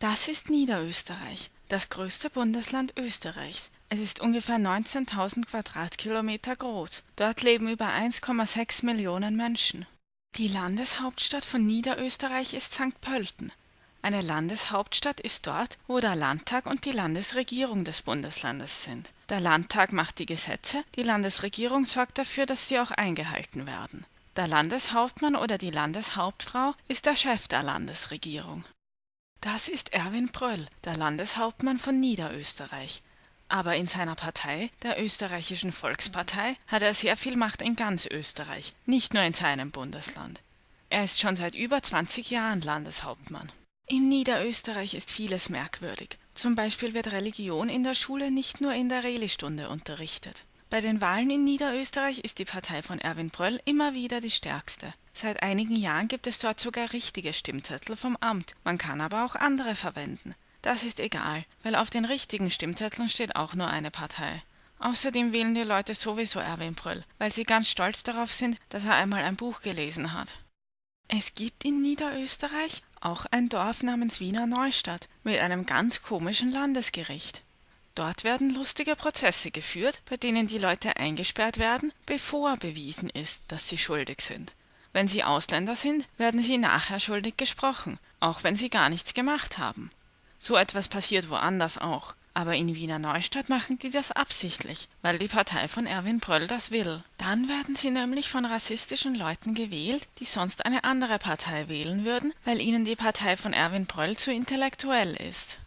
Das ist Niederösterreich, das größte Bundesland Österreichs. Es ist ungefähr 19.000 Quadratkilometer groß. Dort leben über 1,6 Millionen Menschen. Die Landeshauptstadt von Niederösterreich ist St. Pölten. Eine Landeshauptstadt ist dort, wo der Landtag und die Landesregierung des Bundeslandes sind. Der Landtag macht die Gesetze, die Landesregierung sorgt dafür, dass sie auch eingehalten werden. Der Landeshauptmann oder die Landeshauptfrau ist der Chef der Landesregierung. Das ist Erwin Pröll, der Landeshauptmann von Niederösterreich. Aber in seiner Partei, der Österreichischen Volkspartei, hat er sehr viel Macht in ganz Österreich, nicht nur in seinem Bundesland. Er ist schon seit über 20 Jahren Landeshauptmann. In Niederösterreich ist vieles merkwürdig. Zum Beispiel wird Religion in der Schule nicht nur in der Reli-Stunde unterrichtet. Bei den Wahlen in Niederösterreich ist die Partei von Erwin Bröll immer wieder die stärkste. Seit einigen Jahren gibt es dort sogar richtige Stimmzettel vom Amt. Man kann aber auch andere verwenden. Das ist egal, weil auf den richtigen Stimmzetteln steht auch nur eine Partei. Außerdem wählen die Leute sowieso Erwin Bröll, weil sie ganz stolz darauf sind, dass er einmal ein Buch gelesen hat. Es gibt in Niederösterreich auch ein Dorf namens Wiener Neustadt mit einem ganz komischen Landesgericht. Dort werden lustige Prozesse geführt, bei denen die Leute eingesperrt werden, bevor bewiesen ist, dass sie schuldig sind. Wenn sie Ausländer sind, werden sie nachher schuldig gesprochen, auch wenn sie gar nichts gemacht haben. So etwas passiert woanders auch. Aber in Wiener Neustadt machen die das absichtlich, weil die Partei von Erwin Pröll das will. Dann werden sie nämlich von rassistischen Leuten gewählt, die sonst eine andere Partei wählen würden, weil ihnen die Partei von Erwin Pröll zu intellektuell ist.